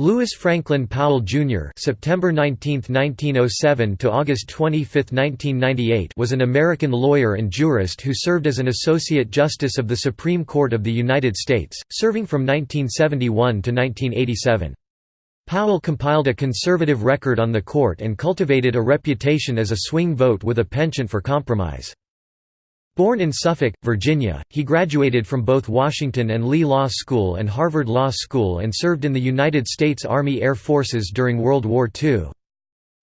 Lewis Franklin Powell Jr. (September 19, 1907 to August 25, 1998) was an American lawyer and jurist who served as an associate justice of the Supreme Court of the United States, serving from 1971 to 1987. Powell compiled a conservative record on the court and cultivated a reputation as a swing vote with a penchant for compromise. Born in Suffolk, Virginia, he graduated from both Washington and Lee Law School and Harvard Law School and served in the United States Army Air Forces during World War II.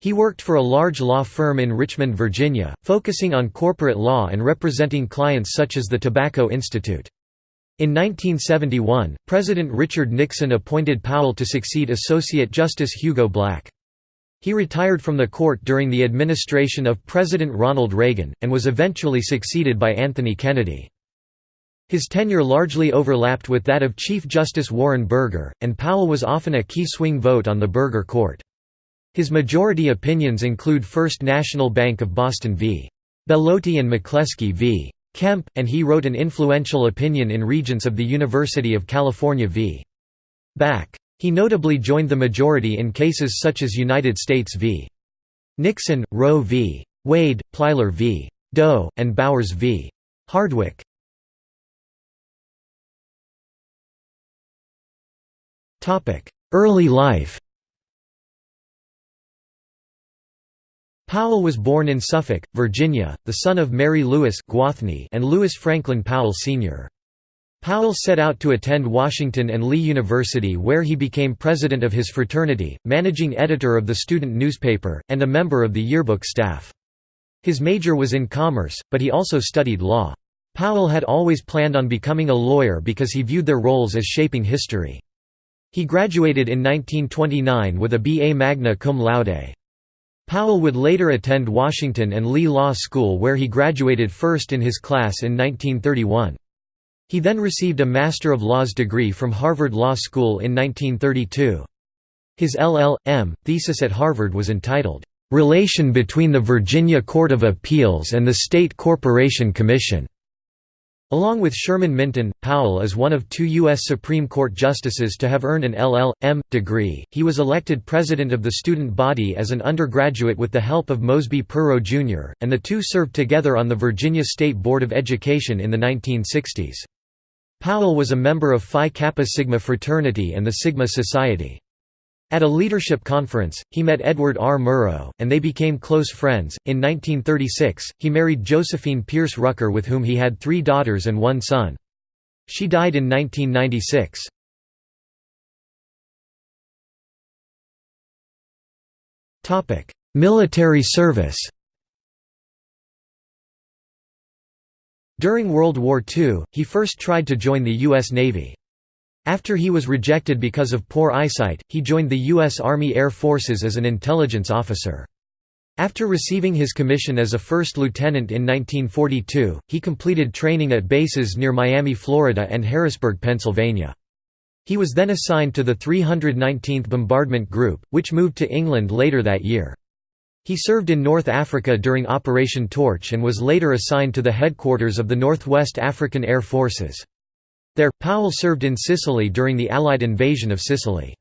He worked for a large law firm in Richmond, Virginia, focusing on corporate law and representing clients such as the Tobacco Institute. In 1971, President Richard Nixon appointed Powell to succeed Associate Justice Hugo Black. He retired from the court during the administration of President Ronald Reagan, and was eventually succeeded by Anthony Kennedy. His tenure largely overlapped with that of Chief Justice Warren Burger, and Powell was often a key swing vote on the Burger Court. His majority opinions include First National Bank of Boston v. Bellotti and McCleskey v. Kemp, and he wrote an influential opinion in Regents of the University of California v. Bakke. He notably joined the majority in cases such as United States v. Nixon, Roe v. Wade, Plyler v. Doe, and Bowers v. Hardwick. Early life Powell was born in Suffolk, Virginia, the son of Mary Lewis and Lewis Franklin Powell Sr. Powell set out to attend Washington and Lee University where he became president of his fraternity, managing editor of the student newspaper, and a member of the yearbook staff. His major was in commerce, but he also studied law. Powell had always planned on becoming a lawyer because he viewed their roles as shaping history. He graduated in 1929 with a B.A. magna cum laude. Powell would later attend Washington and Lee Law School where he graduated first in his class in 1931. He then received a Master of Laws degree from Harvard Law School in 1932. His LL.M. thesis at Harvard was entitled, "'Relation between the Virginia Court of Appeals and the State Corporation Commission' Along with Sherman Minton, Powell is one of two U.S. Supreme Court justices to have earned an LL.M. degree. He was elected president of the student body as an undergraduate with the help of Mosby Perrow Jr., and the two served together on the Virginia State Board of Education in the 1960s. Powell was a member of Phi Kappa Sigma fraternity and the Sigma Society. At a leadership conference, he met Edward R. Murrow, and they became close friends. In 1936, he married Josephine Pierce Rucker, with whom he had three daughters and one son. She died in 1996. Military service During World War II, he first tried to join the U.S. Navy. After he was rejected because of poor eyesight, he joined the U.S. Army Air Forces as an intelligence officer. After receiving his commission as a first lieutenant in 1942, he completed training at bases near Miami, Florida and Harrisburg, Pennsylvania. He was then assigned to the 319th Bombardment Group, which moved to England later that year. He served in North Africa during Operation Torch and was later assigned to the headquarters of the Northwest African Air Forces. There, Powell served in Sicily during the Allied invasion of Sicily.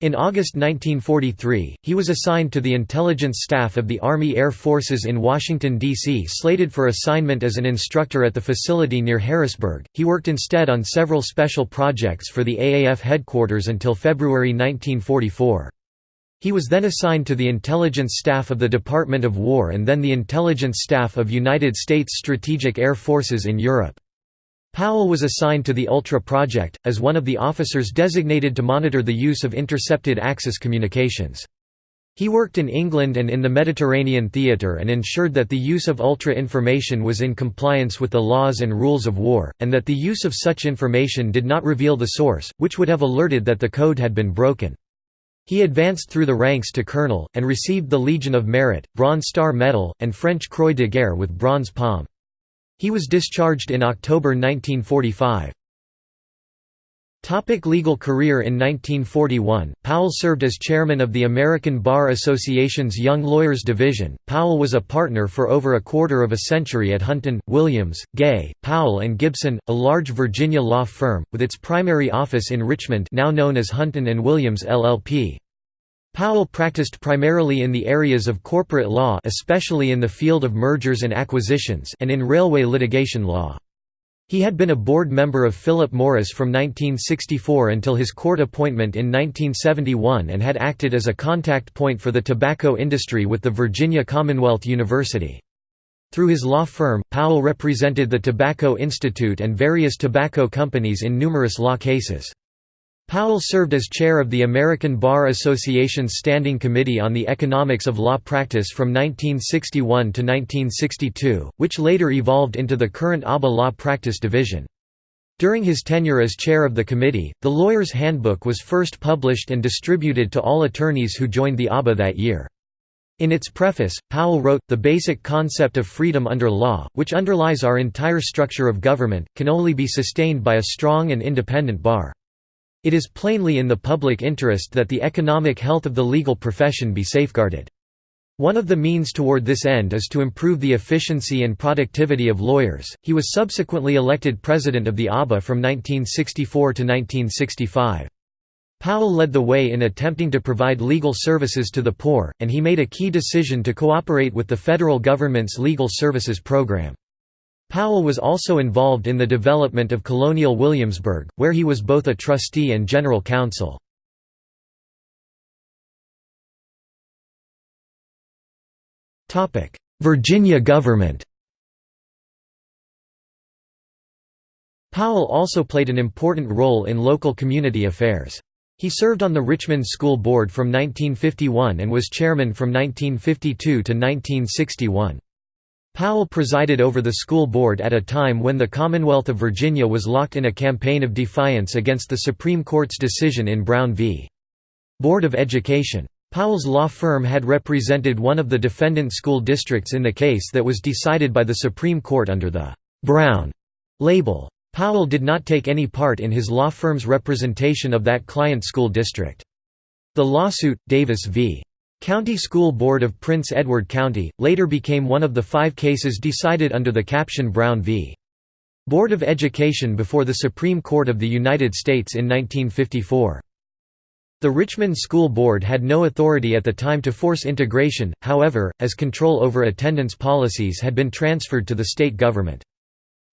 In August 1943, he was assigned to the intelligence staff of the Army Air Forces in Washington, D.C. Slated for assignment as an instructor at the facility near Harrisburg, he worked instead on several special projects for the AAF headquarters until February 1944. He was then assigned to the intelligence staff of the Department of War and then the intelligence staff of United States Strategic Air Forces in Europe. Powell was assigned to the Ultra Project, as one of the officers designated to monitor the use of intercepted Axis communications. He worked in England and in the Mediterranean theatre and ensured that the use of Ultra information was in compliance with the laws and rules of war, and that the use of such information did not reveal the source, which would have alerted that the code had been broken. He advanced through the ranks to colonel, and received the Legion of Merit, Bronze Star Medal, and French Croix de Guerre with Bronze Palm. He was discharged in October 1945. Topic legal career In 1941, Powell served as chairman of the American Bar Association's Young Lawyers Division. Powell was a partner for over a quarter of a century at Hunton, Williams, Gay, Powell and Gibson, a large Virginia law firm, with its primary office in Richmond now known as Hunton and Williams LLP. Powell practiced primarily in the areas of corporate law especially in the field of mergers and acquisitions and in railway litigation law. He had been a board member of Philip Morris from 1964 until his court appointment in 1971 and had acted as a contact point for the tobacco industry with the Virginia Commonwealth University. Through his law firm, Powell represented the Tobacco Institute and various tobacco companies in numerous law cases. Powell served as chair of the American Bar Association's Standing Committee on the Economics of Law Practice from 1961 to 1962, which later evolved into the current ABA Law Practice Division. During his tenure as chair of the committee, the Lawyer's Handbook was first published and distributed to all attorneys who joined the ABA that year. In its preface, Powell wrote, The basic concept of freedom under law, which underlies our entire structure of government, can only be sustained by a strong and independent bar. It is plainly in the public interest that the economic health of the legal profession be safeguarded. One of the means toward this end is to improve the efficiency and productivity of lawyers. He was subsequently elected president of the ABA from 1964 to 1965. Powell led the way in attempting to provide legal services to the poor, and he made a key decision to cooperate with the federal government's legal services program. Powell was also involved in the development of colonial Williamsburg, where he was both a trustee and general counsel. Virginia government Powell also played an important role in local community affairs. He served on the Richmond School Board from 1951 and was chairman from 1952 to 1961. Powell presided over the school board at a time when the Commonwealth of Virginia was locked in a campaign of defiance against the Supreme Court's decision in Brown v. Board of Education. Powell's law firm had represented one of the defendant school districts in the case that was decided by the Supreme Court under the «Brown» label. Powell did not take any part in his law firm's representation of that client school district. The lawsuit, Davis v. County School Board of Prince Edward County, later became one of the five cases decided under the caption Brown v. Board of Education before the Supreme Court of the United States in 1954. The Richmond School Board had no authority at the time to force integration, however, as control over attendance policies had been transferred to the state government.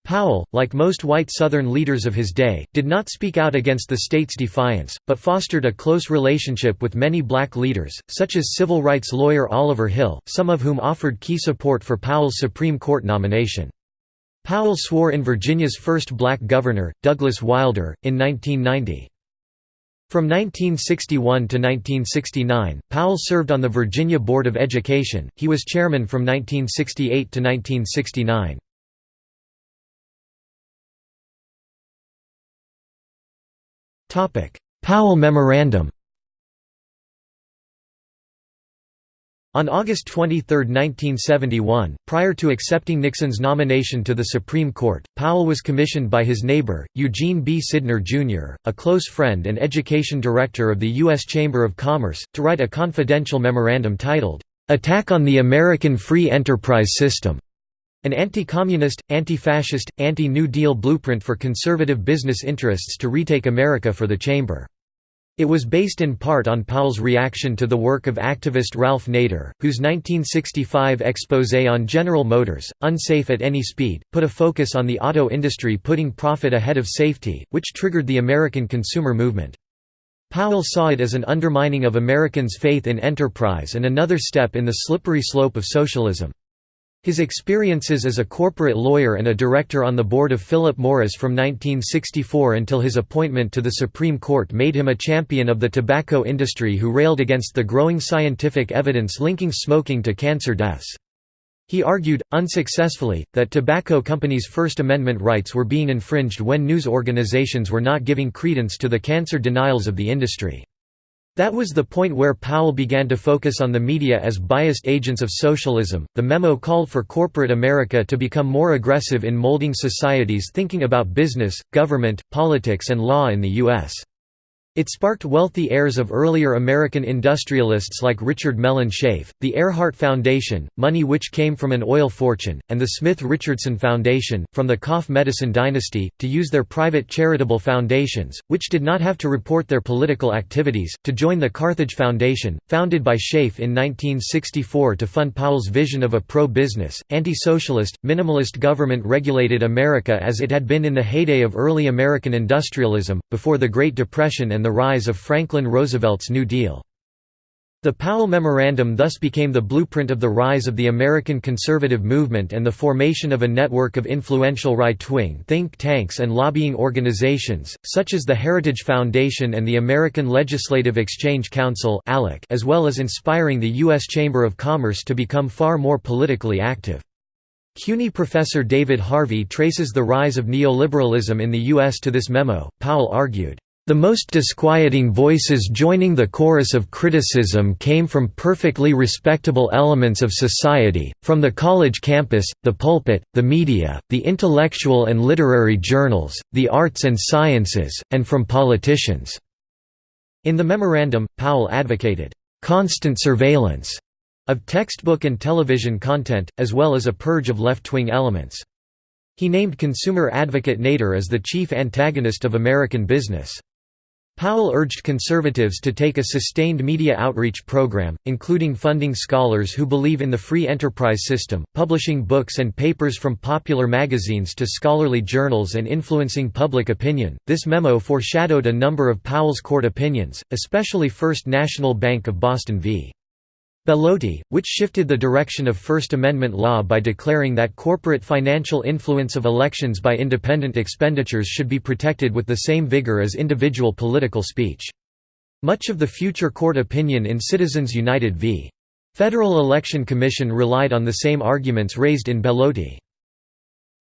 Powell, like most white Southern leaders of his day, did not speak out against the state's defiance, but fostered a close relationship with many black leaders, such as civil rights lawyer Oliver Hill, some of whom offered key support for Powell's Supreme Court nomination. Powell swore in Virginia's first black governor, Douglas Wilder, in 1990. From 1961 to 1969, Powell served on the Virginia Board of Education, he was chairman from 1968 to 1969. Powell Memorandum On August 23, 1971, prior to accepting Nixon's nomination to the Supreme Court, Powell was commissioned by his neighbor, Eugene B. Sydnor, Jr., a close friend and education director of the U.S. Chamber of Commerce, to write a confidential memorandum titled, "'Attack on the American Free Enterprise System' An anti-communist, anti-fascist, anti-New Deal blueprint for conservative business interests to retake America for the Chamber. It was based in part on Powell's reaction to the work of activist Ralph Nader, whose 1965 exposé on General Motors, Unsafe at Any Speed, put a focus on the auto industry putting profit ahead of safety, which triggered the American consumer movement. Powell saw it as an undermining of Americans' faith in enterprise and another step in the slippery slope of socialism. His experiences as a corporate lawyer and a director on the board of Philip Morris from 1964 until his appointment to the Supreme Court made him a champion of the tobacco industry who railed against the growing scientific evidence linking smoking to cancer deaths. He argued, unsuccessfully, that tobacco companies' First Amendment rights were being infringed when news organizations were not giving credence to the cancer denials of the industry. That was the point where Powell began to focus on the media as biased agents of socialism. The memo called for corporate America to become more aggressive in molding society's thinking about business, government, politics, and law in the U.S. It sparked wealthy heirs of earlier American industrialists like Richard Mellon Scaife, the Earhart Foundation, money which came from an oil fortune, and the Smith-Richardson Foundation, from the cough Medicine dynasty, to use their private charitable foundations, which did not have to report their political activities, to join the Carthage Foundation, founded by Scaife in 1964 to fund Powell's vision of a pro-business, anti-socialist, minimalist government-regulated America as it had been in the heyday of early American industrialism, before the Great Depression and and the rise of Franklin Roosevelt's New Deal. The Powell Memorandum thus became the blueprint of the rise of the American conservative movement and the formation of a network of influential right-wing think tanks and lobbying organizations, such as the Heritage Foundation and the American Legislative Exchange Council as well as inspiring the U.S. Chamber of Commerce to become far more politically active. CUNY professor David Harvey traces the rise of neoliberalism in the U.S. to this memo, Powell argued. The most disquieting voices joining the chorus of criticism came from perfectly respectable elements of society, from the college campus, the pulpit, the media, the intellectual and literary journals, the arts and sciences, and from politicians." In the memorandum, Powell advocated, "...constant surveillance," of textbook and television content, as well as a purge of left-wing elements. He named consumer advocate Nader as the chief antagonist of American business. Powell urged conservatives to take a sustained media outreach program, including funding scholars who believe in the free enterprise system, publishing books and papers from popular magazines to scholarly journals and influencing public opinion. This memo foreshadowed a number of Powell's court opinions, especially First National Bank of Boston v. Bellotti, which shifted the direction of First Amendment law by declaring that corporate financial influence of elections by independent expenditures should be protected with the same vigor as individual political speech. Much of the future court opinion in Citizens United v. Federal Election Commission relied on the same arguments raised in Bellotti.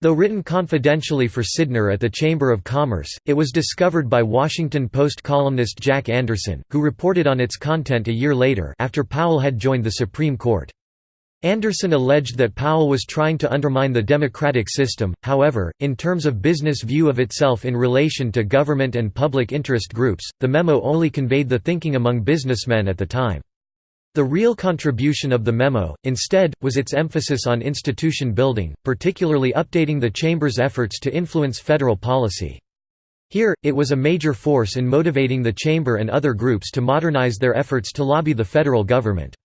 Though written confidentially for Sydnor at the Chamber of Commerce, it was discovered by Washington Post columnist Jack Anderson, who reported on its content a year later after Powell had joined the Supreme Court. Anderson alleged that Powell was trying to undermine the democratic system, however, in terms of business view of itself in relation to government and public interest groups, the memo only conveyed the thinking among businessmen at the time. The real contribution of the memo, instead, was its emphasis on institution building, particularly updating the Chamber's efforts to influence federal policy. Here, it was a major force in motivating the Chamber and other groups to modernize their efforts to lobby the federal government.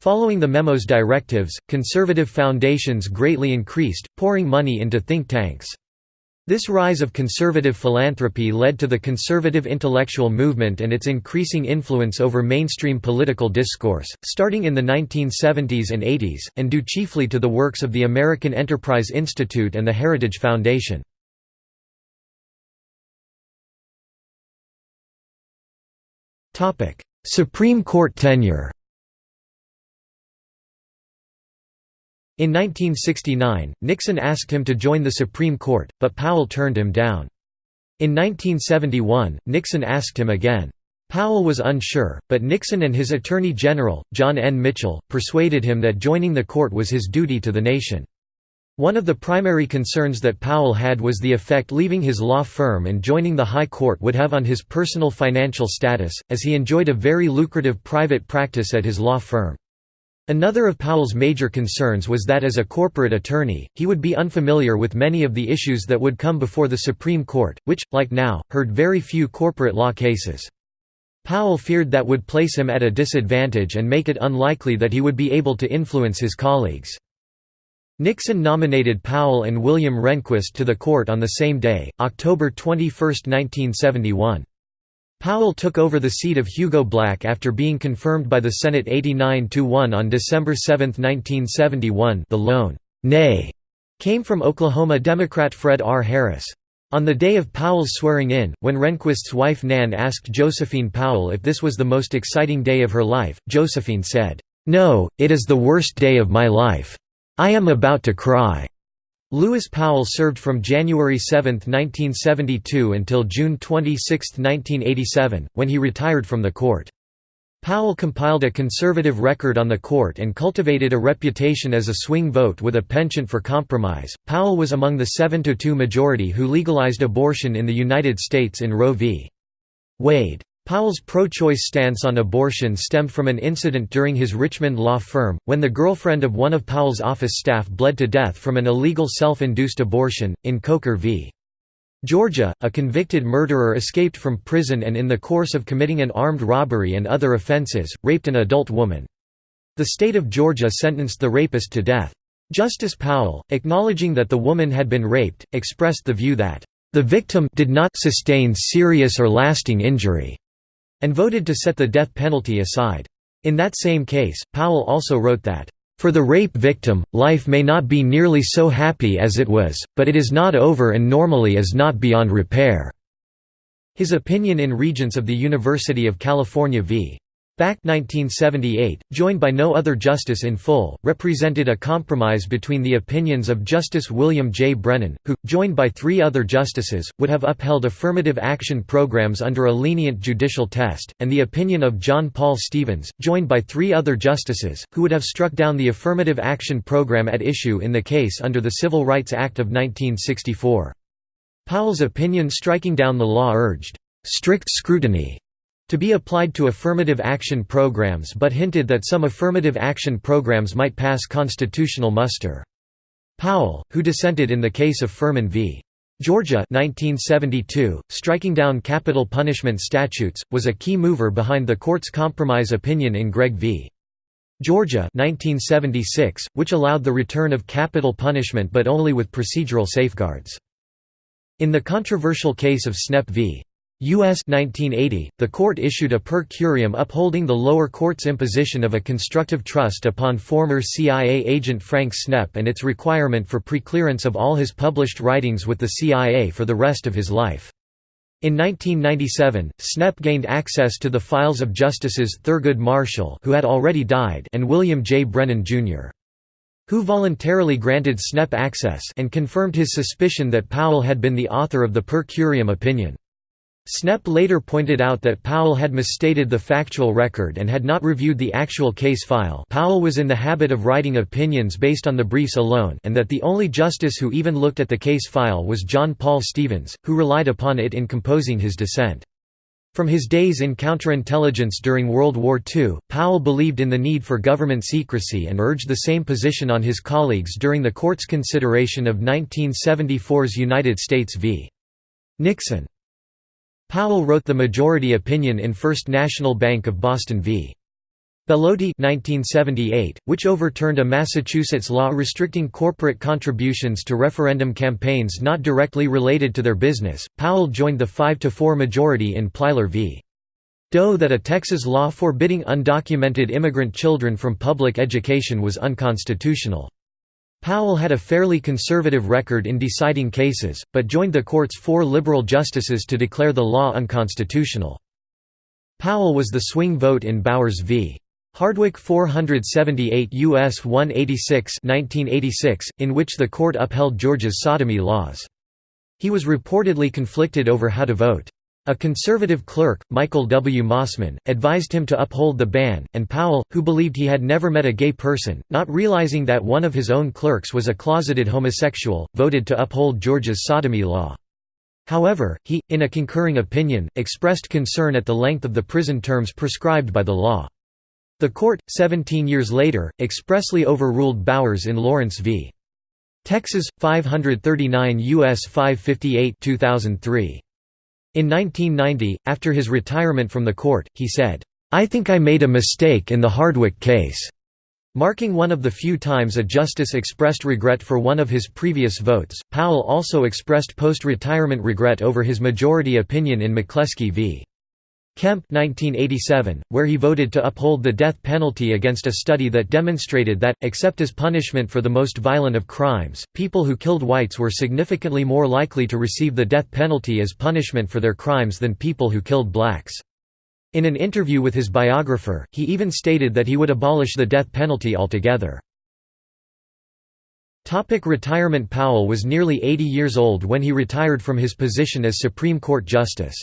Following the memo's directives, conservative foundations greatly increased, pouring money into think tanks. This rise of conservative philanthropy led to the conservative intellectual movement and its increasing influence over mainstream political discourse, starting in the 1970s and 80s, and due chiefly to the works of the American Enterprise Institute and the Heritage Foundation. Supreme Court tenure In 1969, Nixon asked him to join the Supreme Court, but Powell turned him down. In 1971, Nixon asked him again. Powell was unsure, but Nixon and his Attorney General, John N. Mitchell, persuaded him that joining the court was his duty to the nation. One of the primary concerns that Powell had was the effect leaving his law firm and joining the High Court would have on his personal financial status, as he enjoyed a very lucrative private practice at his law firm. Another of Powell's major concerns was that as a corporate attorney, he would be unfamiliar with many of the issues that would come before the Supreme Court, which, like now, heard very few corporate law cases. Powell feared that would place him at a disadvantage and make it unlikely that he would be able to influence his colleagues. Nixon nominated Powell and William Rehnquist to the court on the same day, October 21, 1971. Powell took over the seat of Hugo Black after being confirmed by the Senate 89–1 on December 7, 1971 the lone «nay» came from Oklahoma Democrat Fred R. Harris. On the day of Powell's swearing-in, when Rehnquist's wife Nan asked Josephine Powell if this was the most exciting day of her life, Josephine said, "'No, it is the worst day of my life. I am about to cry.'" Lewis Powell served from January 7, 1972 until June 26, 1987, when he retired from the court. Powell compiled a conservative record on the court and cultivated a reputation as a swing vote with a penchant for compromise. Powell was among the 7 2 majority who legalized abortion in the United States in Roe v. Wade. Powell's pro-choice stance on abortion stemmed from an incident during his Richmond law firm, when the girlfriend of one of Powell's office staff bled to death from an illegal self-induced abortion, in Coker v. Georgia, a convicted murderer escaped from prison and in the course of committing an armed robbery and other offenses, raped an adult woman. The state of Georgia sentenced the rapist to death. Justice Powell, acknowledging that the woman had been raped, expressed the view that, "...the victim did not sustain serious or lasting injury," and voted to set the death penalty aside. In that same case, Powell also wrote that, for the rape victim, life may not be nearly so happy as it was, but it is not over and normally is not beyond repair." His opinion in Regents of the University of California v. Bakke 1978, joined by no other justice in full, represented a compromise between the opinions of Justice William J. Brennan, who, joined by three other justices, would have upheld affirmative action programs under a lenient judicial test, and the opinion of John Paul Stevens, joined by three other justices, who would have struck down the affirmative action program at issue in the case under the Civil Rights Act of 1964. Powell's opinion striking down the law urged, "...strict scrutiny," to be applied to affirmative action programs but hinted that some affirmative action programs might pass constitutional muster. Powell, who dissented in the case of Furman v. Georgia 1972, striking down capital punishment statutes, was a key mover behind the court's compromise opinion in Gregg v. Georgia 1976, which allowed the return of capital punishment but only with procedural safeguards. In the controversial case of Snepp v. U.S. 1980, the court issued a per curiam upholding the lower court's imposition of a constructive trust upon former CIA agent Frank Snepp and its requirement for preclearance of all his published writings with the CIA for the rest of his life. In 1997, Snepp gained access to the files of Justices Thurgood Marshall who had already died and William J. Brennan, Jr. who voluntarily granted Snepp access and confirmed his suspicion that Powell had been the author of the per curiam opinion. Snepp later pointed out that Powell had misstated the factual record and had not reviewed the actual case file Powell was in the habit of writing opinions based on the briefs alone and that the only justice who even looked at the case file was John Paul Stevens, who relied upon it in composing his dissent. From his days in counterintelligence during World War II, Powell believed in the need for government secrecy and urged the same position on his colleagues during the court's consideration of 1974's United States v. Nixon. Powell wrote the majority opinion in First National Bank of Boston v. Bellotti 1978, which overturned a Massachusetts law restricting corporate contributions to referendum campaigns not directly related to their business. Powell joined the 5 to 4 majority in Plyler v. Doe that a Texas law forbidding undocumented immigrant children from public education was unconstitutional. Powell had a fairly conservative record in deciding cases, but joined the court's four liberal justices to declare the law unconstitutional. Powell was the swing vote in Bowers v. Hardwick 478 U.S. 186 1986, in which the court upheld Georgia's sodomy laws. He was reportedly conflicted over how to vote. A conservative clerk, Michael W. Mosman, advised him to uphold the ban, and Powell, who believed he had never met a gay person, not realizing that one of his own clerks was a closeted homosexual, voted to uphold Georgia's sodomy law. However, he, in a concurring opinion, expressed concern at the length of the prison terms prescribed by the law. The court, 17 years later, expressly overruled Bowers in Lawrence v. Texas, 539 U.S. 558 2003. In 1990, after his retirement from the court, he said, "'I think I made a mistake in the Hardwick case' marking one of the few times a justice expressed regret for one of his previous votes. Powell also expressed post-retirement regret over his majority opinion in McCleskey v. Kemp 1987, where he voted to uphold the death penalty against a study that demonstrated that, except as punishment for the most violent of crimes, people who killed whites were significantly more likely to receive the death penalty as punishment for their crimes than people who killed blacks. In an interview with his biographer, he even stated that he would abolish the death penalty altogether. Topic retirement Powell was nearly 80 years old when he retired from his position as Supreme Court Justice.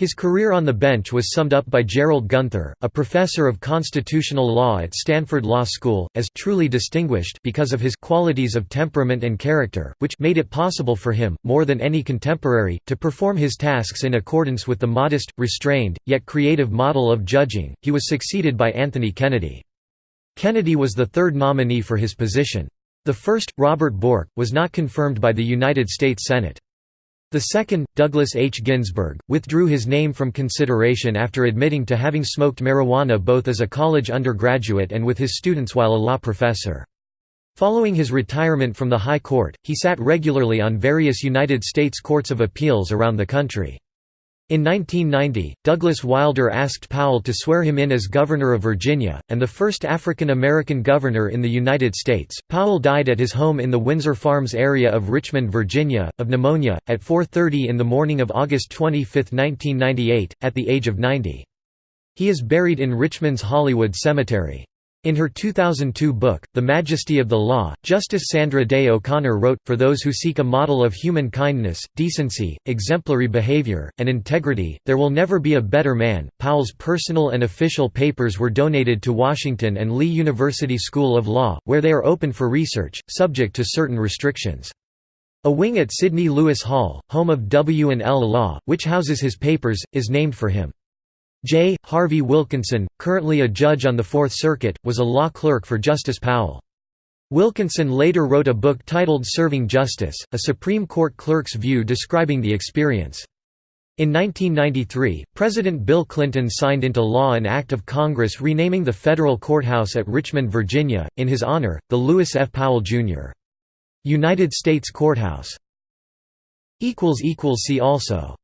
His career on the bench was summed up by Gerald Gunther, a professor of constitutional law at Stanford Law School, as truly distinguished because of his qualities of temperament and character, which made it possible for him, more than any contemporary, to perform his tasks in accordance with the modest, restrained, yet creative model of judging. He was succeeded by Anthony Kennedy. Kennedy was the third nominee for his position. The first, Robert Bork, was not confirmed by the United States Senate. The second, Douglas H. Ginsburg, withdrew his name from consideration after admitting to having smoked marijuana both as a college undergraduate and with his students while a law professor. Following his retirement from the High Court, he sat regularly on various United States courts of appeals around the country. In 1990, Douglas Wilder asked Powell to swear him in as Governor of Virginia, and the first African American governor in the United States. Powell died at his home in the Windsor Farms area of Richmond, Virginia, of pneumonia, at 4.30 in the morning of August 25, 1998, at the age of 90. He is buried in Richmond's Hollywood Cemetery. In her 2002 book, The Majesty of the Law, Justice Sandra Day O'Connor wrote, For those who seek a model of human kindness, decency, exemplary behavior, and integrity, there will never be a better man. Powell's personal and official papers were donated to Washington and Lee University School of Law, where they are open for research, subject to certain restrictions. A wing at Sydney Lewis Hall, home of W&L Law, which houses his papers, is named for him. J. Harvie Wilkinson, currently a judge on the Fourth Circuit, was a law clerk for Justice Powell. Wilkinson later wrote a book titled Serving Justice, a Supreme Court clerk's view describing the experience. In 1993, President Bill Clinton signed into law an act of Congress renaming the federal courthouse at Richmond, Virginia, in his honor, the Lewis F. Powell, Jr. United States Courthouse. See also